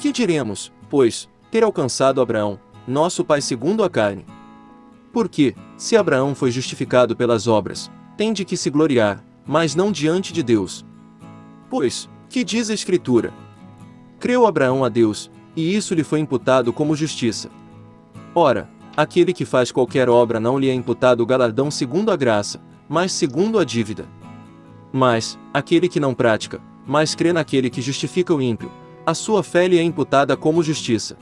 Que diremos, pois, ter alcançado Abraão, nosso pai segundo a carne? Porque, se Abraão foi justificado pelas obras, tem de que se gloriar, mas não diante de Deus. Pois, que diz a Escritura? Creu Abraão a Deus, e isso lhe foi imputado como justiça. Ora, aquele que faz qualquer obra não lhe é imputado o galardão segundo a graça, mas segundo a dívida. Mas, aquele que não pratica, mas crê naquele que justifica o ímpio, a sua fé lhe é imputada como justiça.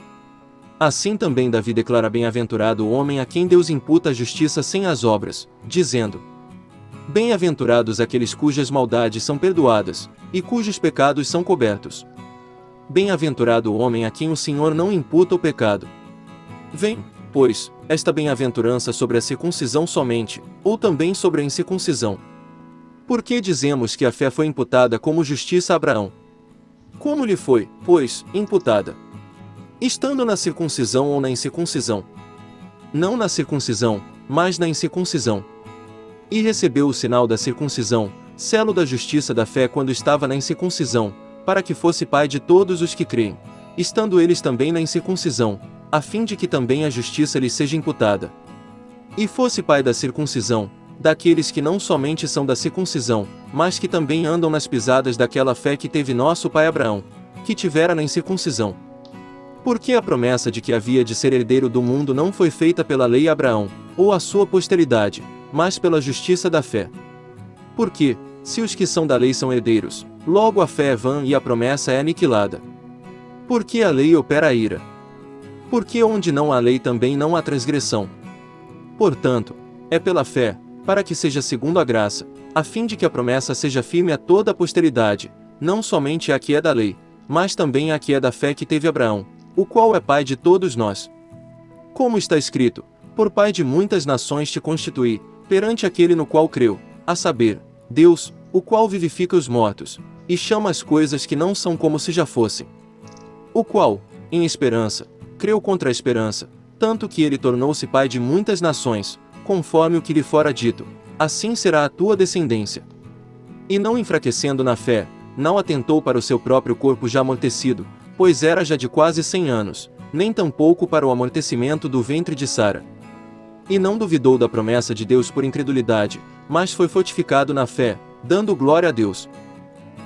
Assim também Davi declara bem-aventurado o homem a quem Deus imputa a justiça sem as obras, dizendo: Bem-aventurados aqueles cujas maldades são perdoadas, e cujos pecados são cobertos. Bem-aventurado o homem a quem o Senhor não imputa o pecado. Vem, pois, esta bem-aventurança sobre a circuncisão somente, ou também sobre a incircuncisão. Por que dizemos que a fé foi imputada como justiça a Abraão? Como lhe foi, pois, imputada? Estando na circuncisão ou na incircuncisão? Não na circuncisão, mas na incircuncisão. E recebeu o sinal da circuncisão, selo da justiça da fé quando estava na incircuncisão, para que fosse pai de todos os que creem, estando eles também na incircuncisão, a fim de que também a justiça lhe seja imputada. E fosse pai da circuncisão, daqueles que não somente são da circuncisão, mas que também andam nas pisadas daquela fé que teve nosso pai Abraão, que tivera na incircuncisão. Porque a promessa de que havia de ser herdeiro do mundo não foi feita pela lei Abraão, ou a sua posteridade, mas pela justiça da fé. Porque, se os que são da lei são herdeiros, logo a fé é vã e a promessa é aniquilada. Porque a lei opera a ira. Porque onde não há lei também não há transgressão. Portanto, é pela fé, para que seja segundo a graça, a fim de que a promessa seja firme a toda a posteridade, não somente a que é da lei, mas também a que é da fé que teve Abraão, o qual é pai de todos nós. Como está escrito, por pai de muitas nações te constituí, perante aquele no qual creu, a saber, Deus, o qual vivifica os mortos, e chama as coisas que não são como se já fossem. O qual, em esperança, creu contra a esperança, tanto que ele tornou-se pai de muitas nações, conforme o que lhe fora dito, assim será a tua descendência. E não enfraquecendo na fé, não atentou para o seu próprio corpo já amortecido, pois era já de quase cem anos, nem tampouco para o amortecimento do ventre de Sara. E não duvidou da promessa de Deus por incredulidade, mas foi fortificado na fé, dando glória a Deus.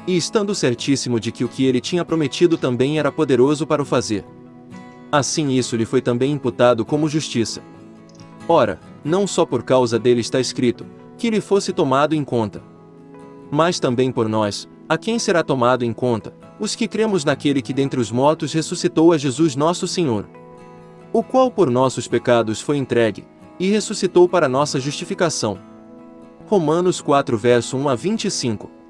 E estando certíssimo de que o que ele tinha prometido também era poderoso para o fazer. Assim isso lhe foi também imputado como justiça. Ora, não só por causa dele está escrito, que lhe fosse tomado em conta. Mas também por nós, a quem será tomado em conta, os que cremos naquele que dentre os mortos ressuscitou a Jesus nosso Senhor. O qual por nossos pecados foi entregue, e ressuscitou para nossa justificação. Romanos 4 verso 1 a 25